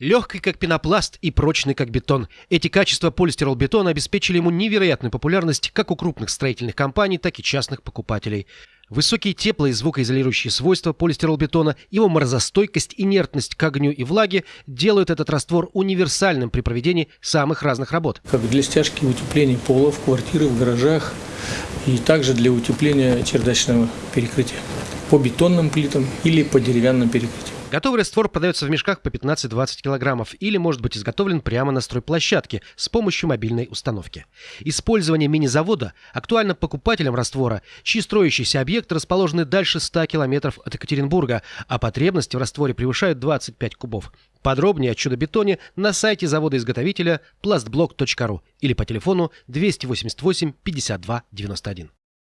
Легкий как пенопласт и прочный как бетон. Эти качества полистиролбетона обеспечили ему невероятную популярность как у крупных строительных компаний, так и частных покупателей. Высокие тепло- и звукоизолирующие свойства полистиролбетона, его морозостойкость, инертность к огню и влаге делают этот раствор универсальным при проведении самых разных работ. Как для стяжки утепления пола в квартиры, в гаражах и также для утепления чердачного перекрытия по бетонным плитам или по деревянным перекрытиям. Готовый раствор продается в мешках по 15-20 килограммов или может быть изготовлен прямо на стройплощадке с помощью мобильной установки. Использование мини-завода актуально покупателям раствора, чьи строящиеся объекты расположены дальше 100 километров от Екатеринбурга, а потребности в растворе превышают 25 кубов. Подробнее о чудо-бетоне на сайте завода-изготовителя plastblock.ru или по телефону 288 52 91.